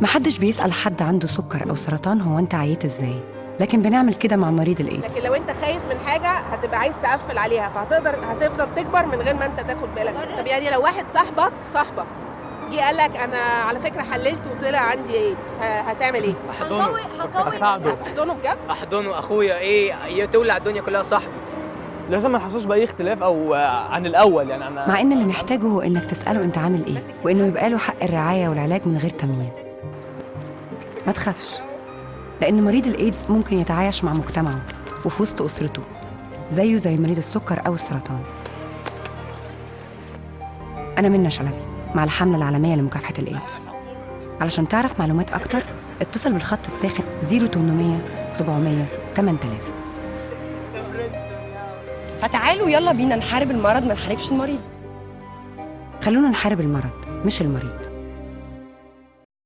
محدش بيسأل حد عنده سكر أو سرطان هو أنت عييت إزاي. لكن بنعمل كده مع مريض الإيدز. لكن لو أنت خايف من حاجة هتبقى عايز تقفل عليها فهتقدر هتفضل تكبر من غير ما أنت تاخد بالك. طب يعني لو واحد صاحبك صاحبك جه قال لك أنا على فكرة حللت وطلع عندي إيدز هتعمل إيه؟ أحضنه. اساعده هتحضنه بجد؟ أحضنه. أخويا إيه؟ تولع الدنيا كلها صاحبي. لازم ما نحسوش بأي اختلاف أو آه، عن الأول. يعني أنا مع إن اللي محتاجه هو إنك تسأله أنت عامل إيه وإنه يبقى له حق الرعاية والعلاج من غير تمييز. ما تخافش لأن مريض الإيدز ممكن يتعايش مع مجتمعه وفي وسط أسرته زيه زي مريض السكر أو السرطان. أنا منى شلبي مع الحملة العالمية لمكافحة الإيدز. علشان تعرف معلومات أكتر اتصل بالخط الساخن 0800 700 8000 فتعالوا يلا بينا نحارب المرض ما نحاربش المريض. خلونا نحارب المرض مش المريض.